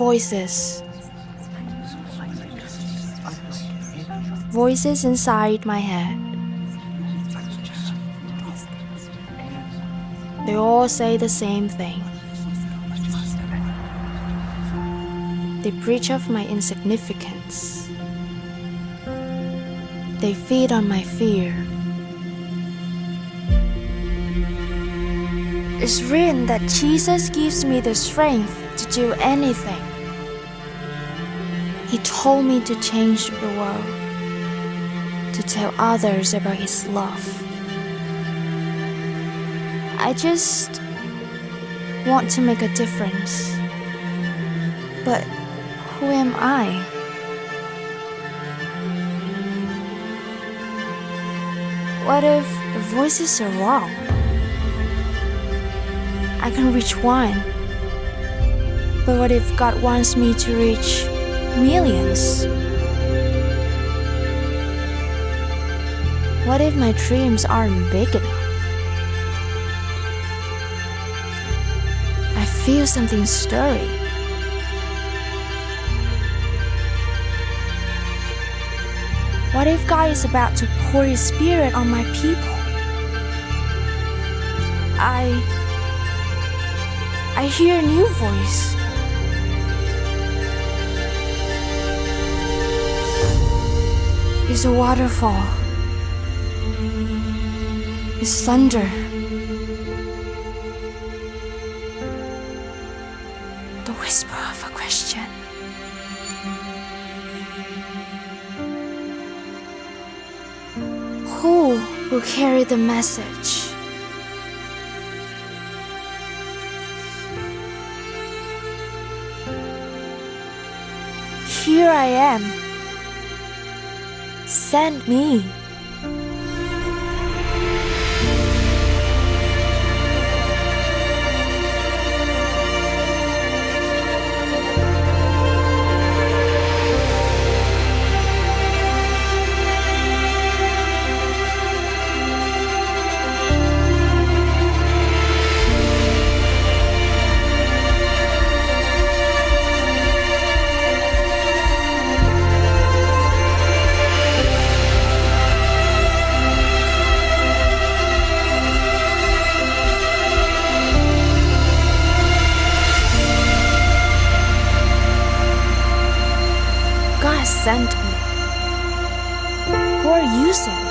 voices. Voices inside my head. They all say the same thing. They preach of my insignificance. They feed on my fear. It's written that Jesus gives me the strength to do anything. He told me to change the world, to tell others about His love. I just want to make a difference. But who am I? What if the voices are wrong? I can reach one. But what if God wants me to reach millions? What if my dreams aren't big enough? I feel something stirring. What if God is about to pour His Spirit on my people? I. I hear a new voice. It's a waterfall. It's thunder. The whisper of a question. Who will carry the message? Here I am. Send me. Sent me. Who are you sending?